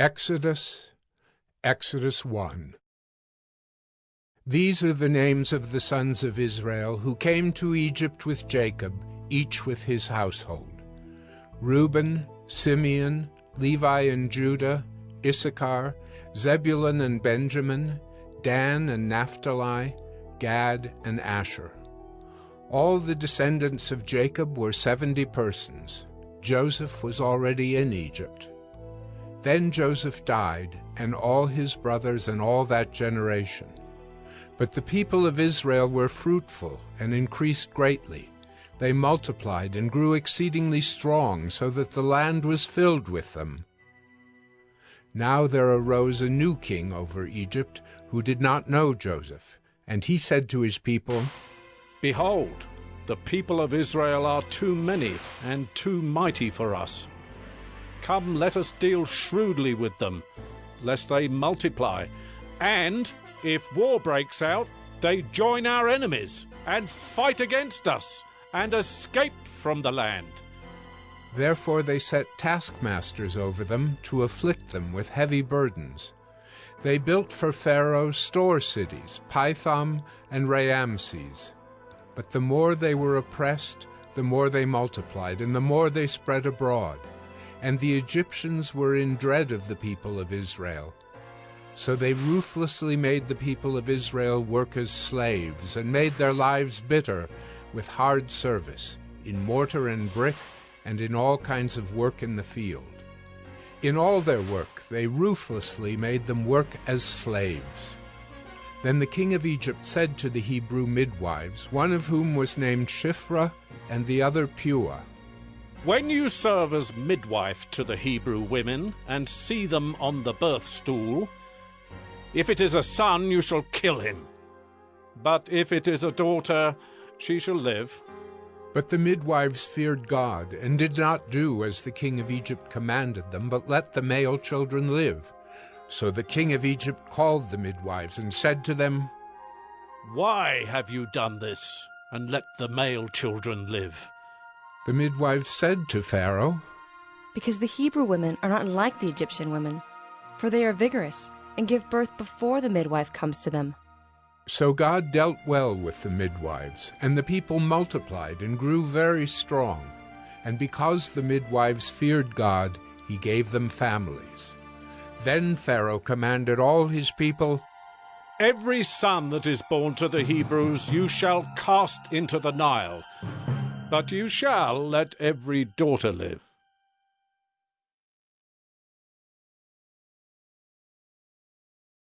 Exodus, Exodus 1. These are the names of the sons of Israel who came to Egypt with Jacob, each with his household Reuben, Simeon, Levi and Judah, Issachar, Zebulun and Benjamin, Dan and Naphtali, Gad and Asher. All the descendants of Jacob were seventy persons. Joseph was already in Egypt. Then Joseph died, and all his brothers and all that generation. But the people of Israel were fruitful and increased greatly. They multiplied and grew exceedingly strong, so that the land was filled with them. Now there arose a new king over Egypt, who did not know Joseph. And he said to his people, Behold, the people of Israel are too many and too mighty for us. Come, let us deal shrewdly with them, lest they multiply, and, if war breaks out, they join our enemies and fight against us and escape from the land. Therefore they set taskmasters over them to afflict them with heavy burdens. They built for Pharaoh store cities, Pithom and Raamses. But the more they were oppressed, the more they multiplied, and the more they spread abroad and the Egyptians were in dread of the people of Israel. So they ruthlessly made the people of Israel work as slaves, and made their lives bitter with hard service, in mortar and brick, and in all kinds of work in the field. In all their work they ruthlessly made them work as slaves. Then the king of Egypt said to the Hebrew midwives, one of whom was named Shiphrah, and the other Puah, when you serve as midwife to the Hebrew women and see them on the birth stool, if it is a son, you shall kill him. But if it is a daughter, she shall live. But the midwives feared God, and did not do as the king of Egypt commanded them, but let the male children live. So the king of Egypt called the midwives, and said to them, Why have you done this, and let the male children live? The midwives said to Pharaoh, Because the Hebrew women are not like the Egyptian women, for they are vigorous and give birth before the midwife comes to them. So God dealt well with the midwives, and the people multiplied and grew very strong. And because the midwives feared God, he gave them families. Then Pharaoh commanded all his people, Every son that is born to the Hebrews you shall cast into the Nile but you shall let every daughter live.